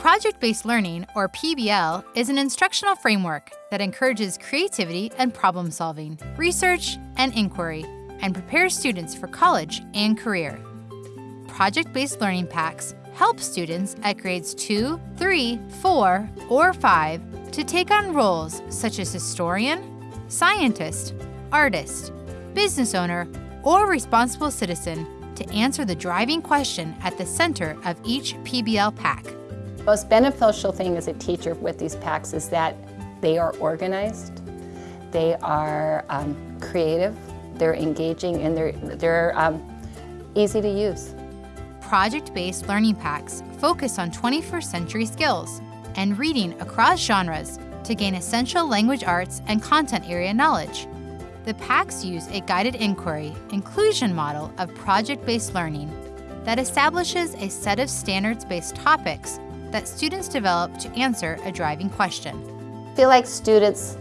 Project-based learning, or PBL, is an instructional framework that encourages creativity and problem solving, research and inquiry, and prepares students for college and career. Project-based learning packs help students at grades 2, 3, 4, or 5 to take on roles such as historian, scientist, artist, business owner, or responsible citizen to answer the driving question at the center of each PBL pack. Most beneficial thing as a teacher with these packs is that they are organized, they are um, creative, they're engaging, and they're, they're um, easy to use. Project-based learning packs focus on 21st century skills and reading across genres to gain essential language arts and content area knowledge. The packs use a guided inquiry inclusion model of project-based learning that establishes a set of standards-based topics that students develop to answer a driving question. I feel like students,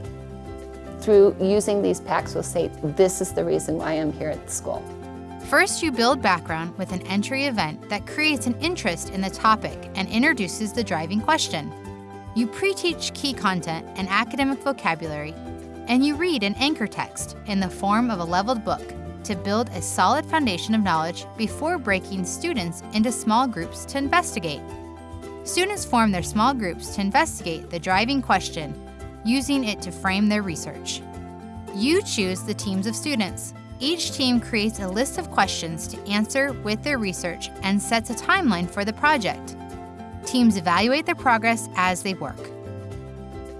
through using these packs, will say, this is the reason why I'm here at the school. First, you build background with an entry event that creates an interest in the topic and introduces the driving question. You pre-teach key content and academic vocabulary, and you read an anchor text in the form of a leveled book to build a solid foundation of knowledge before breaking students into small groups to investigate. Students form their small groups to investigate the driving question, using it to frame their research. You choose the teams of students. Each team creates a list of questions to answer with their research and sets a timeline for the project. Teams evaluate their progress as they work.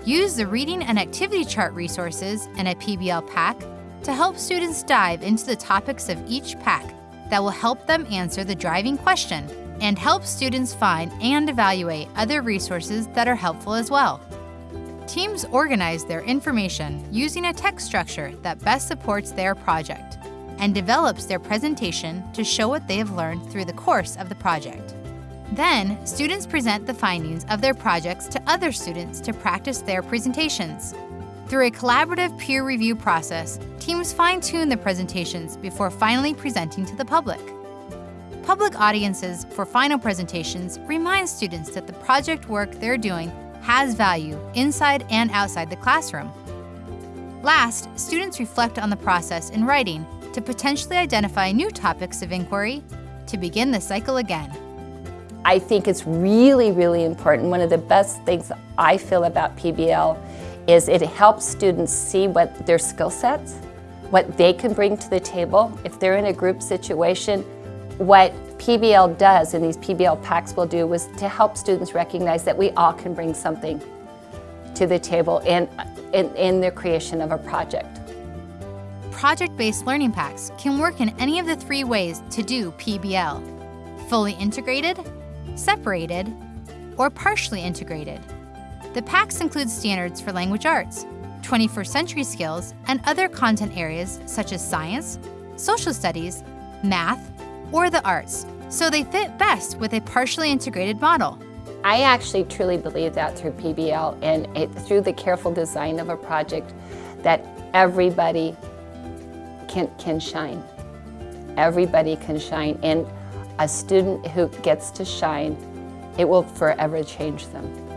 Use the reading and activity chart resources in a PBL pack to help students dive into the topics of each pack that will help them answer the driving question and help students find and evaluate other resources that are helpful as well. Teams organize their information using a text structure that best supports their project and develops their presentation to show what they have learned through the course of the project. Then, students present the findings of their projects to other students to practice their presentations. Through a collaborative peer review process, teams fine-tune the presentations before finally presenting to the public. Public audiences for final presentations remind students that the project work they're doing has value inside and outside the classroom. Last, students reflect on the process in writing to potentially identify new topics of inquiry to begin the cycle again. I think it's really, really important. One of the best things I feel about PBL is it helps students see what their skill sets, what they can bring to the table. If they're in a group situation, what PBL does, and these PBL packs will do, was to help students recognize that we all can bring something to the table in, in, in the creation of a project. Project-based learning packs can work in any of the three ways to do PBL. Fully integrated, separated, or partially integrated. The packs include standards for language arts, 21st century skills, and other content areas such as science, social studies, math, or the arts, so they fit best with a partially integrated model. I actually truly believe that through PBL and it, through the careful design of a project that everybody can, can shine. Everybody can shine. And a student who gets to shine, it will forever change them.